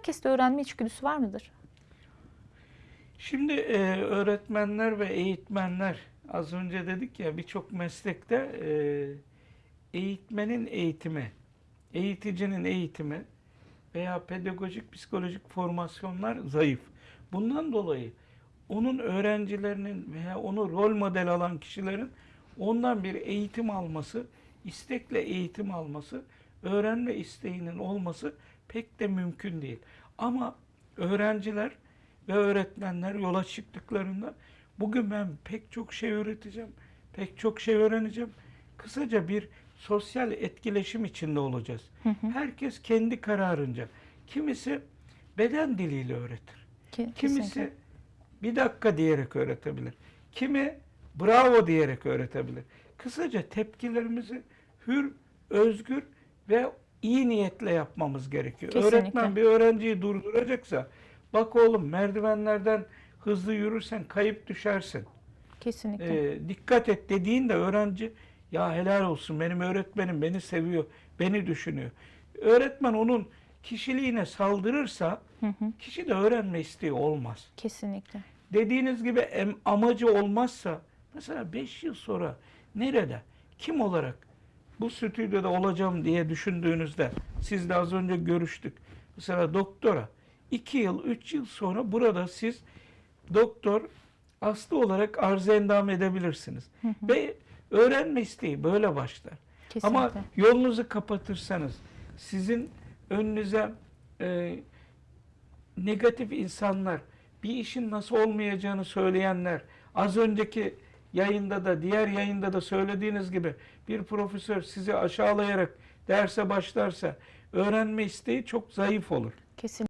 herkeste öğrenme içgüdüsü var mıdır? Şimdi e, öğretmenler ve eğitmenler az önce dedik ya birçok meslekte e, eğitmenin eğitimi, eğiticinin eğitimi veya pedagojik psikolojik formasyonlar zayıf. Bundan dolayı onun öğrencilerinin veya onu rol model alan kişilerin ondan bir eğitim alması, istekle eğitim alması, öğrenme isteğinin olması pek de mümkün değil. Ama öğrenciler ve öğretmenler yola çıktıklarında bugün ben pek çok şey öğreteceğim, pek çok şey öğreneceğim. Kısaca bir sosyal etkileşim içinde olacağız. Herkes kendi kararınca. Kimisi beden diliyle öğretir. Ki- Kimisi kesinlikle. bir dakika diyerek öğretebilir. Kimi bravo diyerek öğretebilir. Kısaca tepkilerimizi hür, özgür ve iyi niyetle yapmamız gerekiyor. Kesinlikle. Öğretmen bir öğrenciyi durduracaksa bak oğlum merdivenlerden hızlı yürürsen kayıp düşersin. Kesinlikle. Ee, dikkat et dediğinde öğrenci ya helal olsun benim öğretmenim beni seviyor, beni düşünüyor. Öğretmen onun kişiliğine saldırırsa Hı hı. kişi de öğrenme isteği olmaz. Kesinlikle. Dediğiniz gibi amacı olmazsa mesela 5 yıl sonra nerede, kim olarak bu stüdyoda olacağım diye düşündüğünüzde siz de az önce görüştük. Mesela doktora 2 yıl, 3 yıl sonra burada siz doktor aslı olarak arz endam edebilirsiniz. Ve öğrenme isteği böyle başlar. Kesinlikle. Ama yolunuzu kapatırsanız sizin önünüze e, negatif insanlar, bir işin nasıl olmayacağını söyleyenler, az önceki yayında da diğer yayında da söylediğiniz gibi bir profesör sizi aşağılayarak derse başlarsa öğrenme isteği çok zayıf olur. Kesinlikle.